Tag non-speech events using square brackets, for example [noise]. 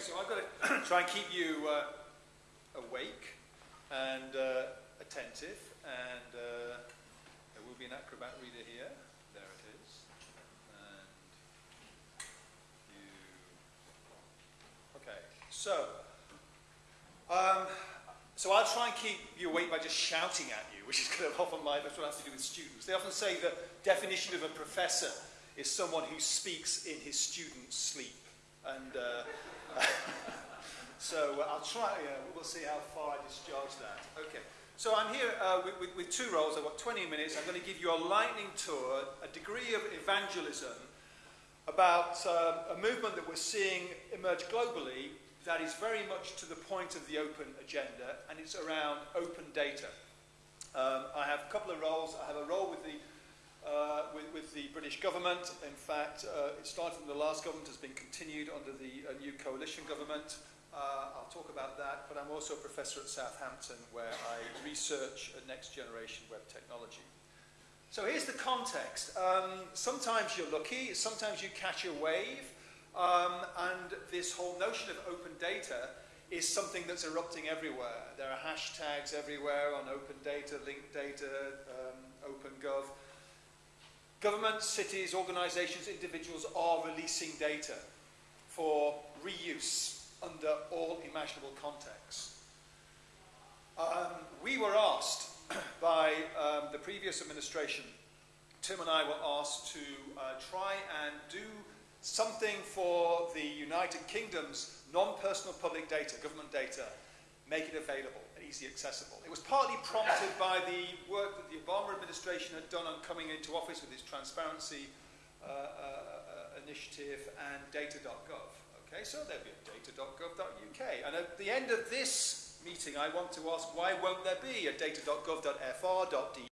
So I've got to [clears throat] try and keep you uh, awake and uh, attentive, and uh, there will be an Acrobat reader here. There it is. And you. Okay, so. Um, so I'll try and keep you awake by just shouting at you, which is kind of often my, that's what have to do with students. They often say the definition of a professor is someone who speaks in his students' sleep. So uh, I'll try, uh, we'll see how far I discharge that. Okay. So I'm here uh, with, with, with, two roles. I've got 20 minutes. I'm going to give you a lightning tour, a degree of evangelism about uh, a movement that we're seeing emerge globally that is very much to the point of the open agenda, and it's around open data. Um, I have a couple of roles. I have a role with the uh, with, with, the British government. In fact, uh, it started from the last government, has been continued under the uh, new coalition government. Uh, I'll talk about that, but I'm also a professor at Southampton where I research next generation web technology. So here's the context. Um, sometimes you're lucky, sometimes you catch a wave, um, and this whole notion of open data is something that's erupting everywhere. There are hashtags everywhere on open data, linked data, um, OpenGov. Governments, cities, organizations, individuals are releasing data for reuse under all imaginable contexts. Um, we were asked [clears throat] by um, the previous administration, Tim and I were asked to uh, try and do something for the United Kingdom's non-personal public data, government data, make it available and easily accessible. It was partly prompted by the work that the Obama administration had done on coming into office with its transparency uh, uh, uh initiative and data.gov. Okay, so there'll be a data.gov.uk. And at the end of this meeting, I want to ask why won't there be a data.gov.fr.de